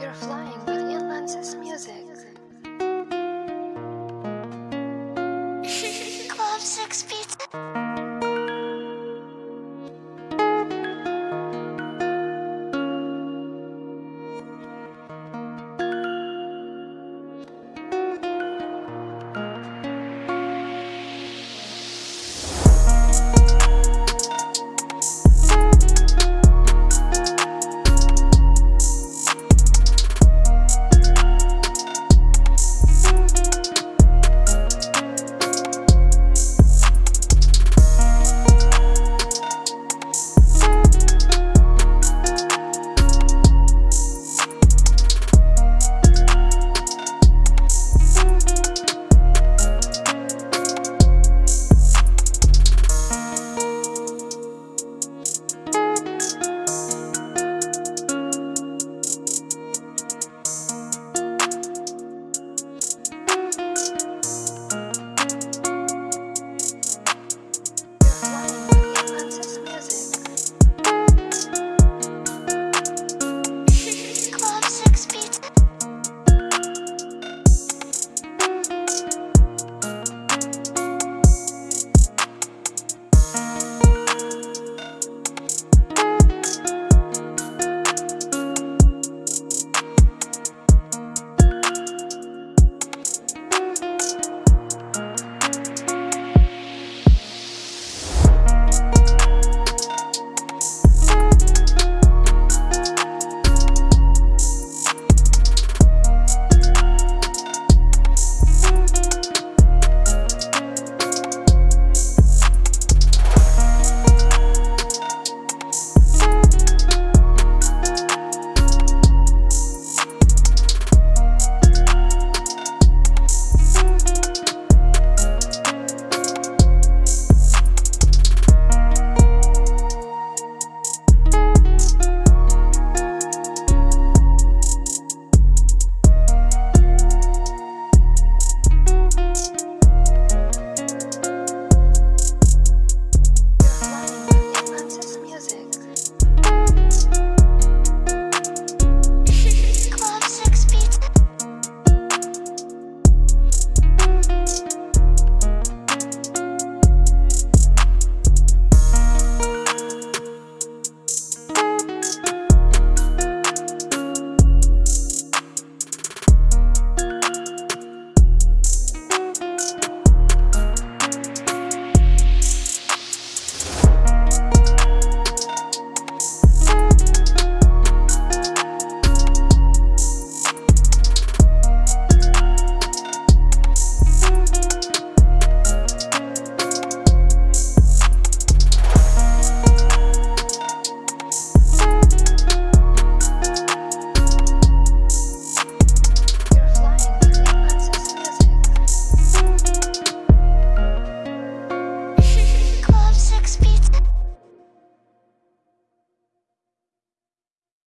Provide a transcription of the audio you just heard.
You're flying with Ian Lance's music. Club 6 p.